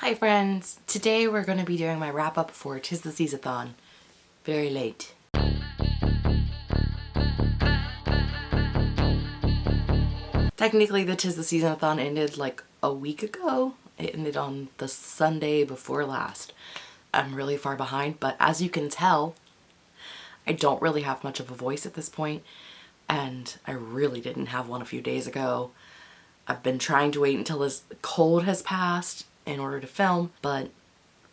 Hi friends! Today we're going to be doing my wrap up for Tis the Seasathon. Very late. Technically the Tis the Seasonathon ended like a week ago. It ended on the Sunday before last. I'm really far behind but as you can tell I don't really have much of a voice at this point and I really didn't have one a few days ago. I've been trying to wait until this cold has passed in order to film, but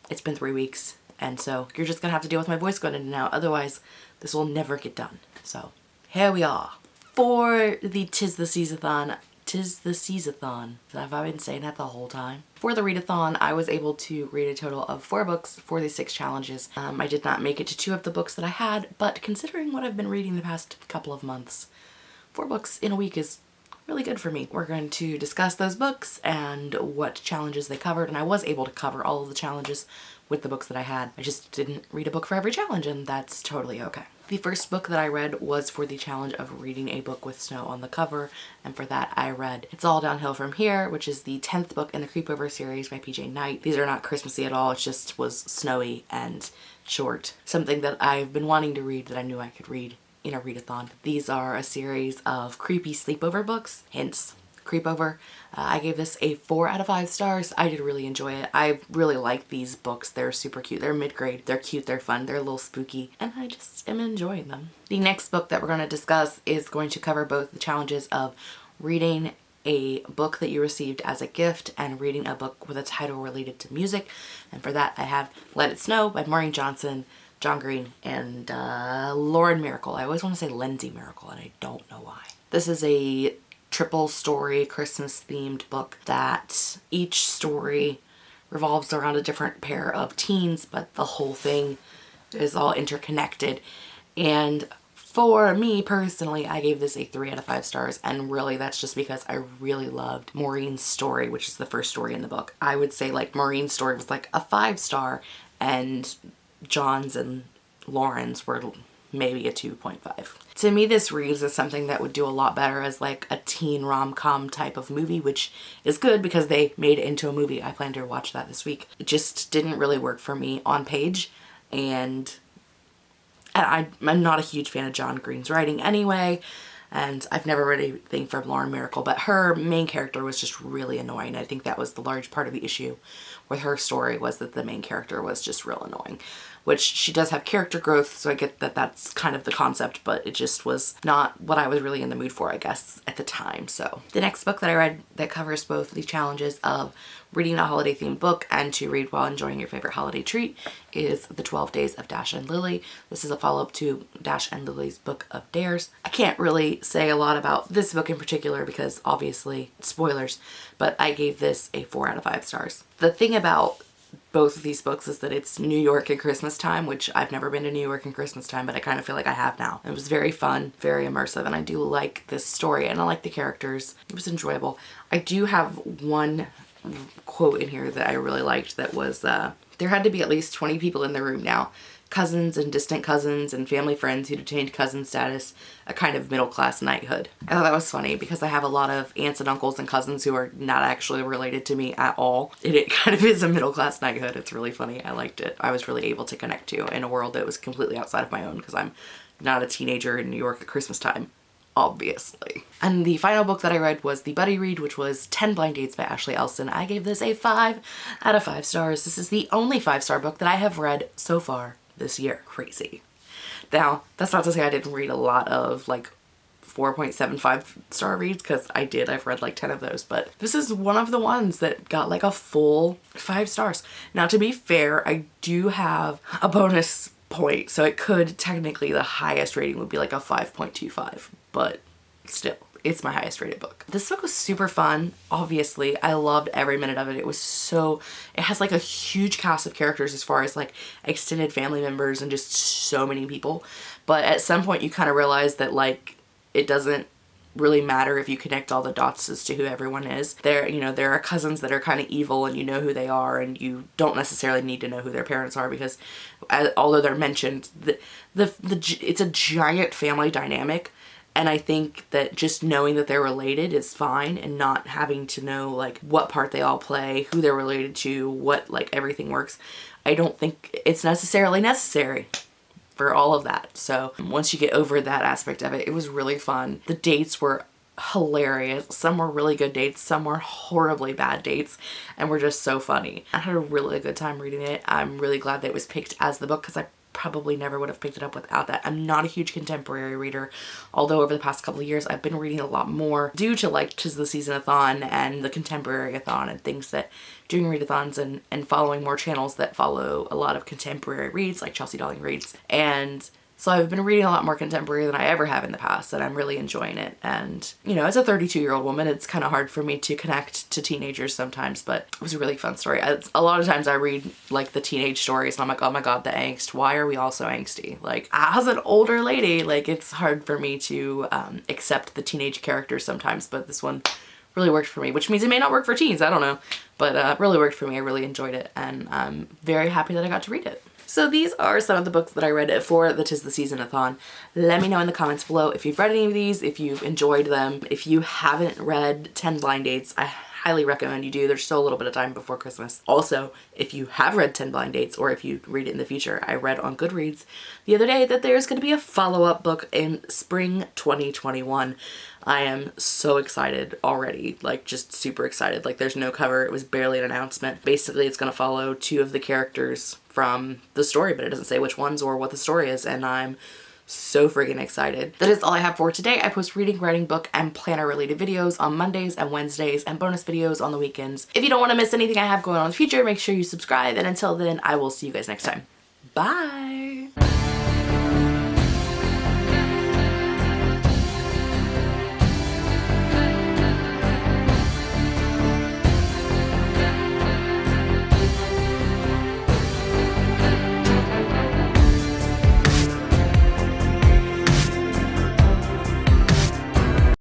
it's been three weeks and so you're just gonna have to deal with my voice going in and out otherwise this will never get done. So here we are. For the Tis the Seasathon, Tis the Seasathon. Have I been saying that the whole time? For the readathon, I was able to read a total of four books for the six challenges. Um, I did not make it to two of the books that I had, but considering what I've been reading the past couple of months, four books in a week is really good for me. We're going to discuss those books and what challenges they covered and I was able to cover all of the challenges with the books that I had. I just didn't read a book for every challenge and that's totally okay. The first book that I read was for the challenge of reading a book with snow on the cover and for that I read It's All Downhill From Here which is the 10th book in the Creepover series by PJ Night. These are not Christmassy at all, it just was snowy and short. Something that I've been wanting to read that I knew I could read in a readathon. These are a series of creepy sleepover books, hence creepover. Uh, I gave this a 4 out of 5 stars. I did really enjoy it. I really like these books. They're super cute. They're mid-grade. They're cute. They're fun. They're a little spooky. And I just am enjoying them. The next book that we're going to discuss is going to cover both the challenges of reading a book that you received as a gift and reading a book with a title related to music. And for that I have Let It Snow by Maureen Johnson, John Green, and uh, Lauren Myracle. I always want to say Lindsay Myracle and I don't know why. This is a triple story Christmas themed book that each story revolves around a different pair of teens but the whole thing is all interconnected and for me personally I gave this a 3 out of 5 stars and really that's just because I really loved Maureen's story which is the first story in the book. I would say like Maureen's story was like a 5 star and John's and Lauren's were maybe a 2.5. To me this reads as something that would do a lot better as like a teen rom-com type of movie which is good because they made it into a movie. I plan to watch that this week. It just didn't really work for me on page and I, I'm not a huge fan of John Green's writing anyway and I've never read anything from Lauren Myracle, but her main character was just really annoying. I think that was the large part of the issue with her story was that the main character was just real annoying which she does have character growth so I get that that's kind of the concept but it just was not what I was really in the mood for I guess at the time so the next book that I read that covers both the challenges of reading a holiday themed book and to read while enjoying your favorite holiday treat is The 12 Days of Dash and Lily. This is a follow-up to Dash and Lily's Book of Dares. I can't really say a lot about this book in particular because obviously spoilers, but I gave this a 4 out of 5 stars. The thing about both of these books is that it's New York at Christmas time, which I've never been to New York in Christmas time, but I kind of feel like I have now. It was very fun, very immersive, and I do like this story and I like the characters. It was enjoyable. I do have one quote in here that I really liked that was, uh, there had to be at least 20 people in the room now cousins and distant cousins and family friends who'd attained cousin status, a kind of middle-class knighthood. I thought that was funny because I have a lot of aunts and uncles and cousins who are not actually related to me at all. And it kind of is a middle-class knighthood. It's really funny. I liked it. I was really able to connect to in a world that was completely outside of my own because I'm not a teenager in New York at Christmas time obviously. And the final book that I read was the buddy read, which was 10 Blind Dates by Ashley Elston. I gave this a 5 out of 5 stars. This is the only 5-star book that I have read so far this year. Crazy. Now, that's not to say I didn't read a lot of like 4.75 star reads because I did. I've read like 10 of those, but this is one of the ones that got like a full five stars. Now, to be fair, I do have a bonus point, so it could technically the highest rating would be like a 5.25, but still it's my highest rated book. This book was super fun, obviously. I loved every minute of it. It was so, it has like a huge cast of characters as far as like extended family members and just so many people. But at some point you kind of realize that like it doesn't really matter if you connect all the dots as to who everyone is. There, you know, there are cousins that are kind of evil and you know who they are and you don't necessarily need to know who their parents are because uh, although they're mentioned, the, the, the, it's a giant family dynamic And I think that just knowing that they're related is fine and not having to know like what part they all play, who they're related to, what like everything works. I don't think it's necessarily necessary for all of that. So once you get over that aspect of it, it was really fun. The dates were hilarious. Some were really good dates, some were horribly bad dates, and were just so funny. I had a really good time reading it. I'm really glad that it was picked as the book because I probably never would have picked it up without that. I'm not a huge contemporary reader, although over the past couple of years I've been reading a lot more due to like Tis the Season-a-thon and the Contemporary-a-thon and things that doing readathons and, and following more channels that follow a lot of contemporary reads like Chelsea Dolling Reads. And so I've been reading a lot more contemporary than I ever have in the past and I'm really enjoying it. And, you know, as a 32 year old woman, it's kind of hard for me to connect to teenagers sometimes, but it was a really fun story. a lot of times I read like the teenage stories and I'm like, oh my God, the angst. Why are we all so angsty? Like as an older lady, like it's hard for me to um, accept the teenage characters sometimes, but this one really worked for me, which means it may not work for teens. I don't know, but uh, really worked for me. I really enjoyed it and I'm very happy that I got to read it. So these are some of the books that I read for the Tis the Season-a-thon. Let me know in the comments below if you've read any of these, if you've enjoyed them. If you haven't read 10 Blind Dates, I highly recommend you do. There's still a little bit of time before Christmas. Also, if you have read 10 Blind Dates or if you read it in the future, I read on Goodreads the other day that there's going to be a follow-up book in spring 2021. I am so excited already, like just super excited. Like there's no cover, it was barely an announcement. Basically it's going to follow two of the characters from the story, but it doesn't say which ones or what the story is and I'm so freaking excited. That is all I have for today. I post reading, writing, book, and planner related videos on Mondays and Wednesdays and bonus videos on the weekends. If you don't want to miss anything I have going on in the future, make sure you subscribe and until then I will see you guys next time. Bye!